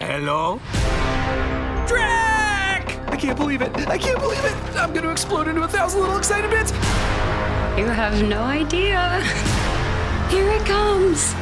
Hello? Drac! I can't believe it. I can't believe it. I'm going to explode into a thousand little excited bits. You have no idea. Here it comes.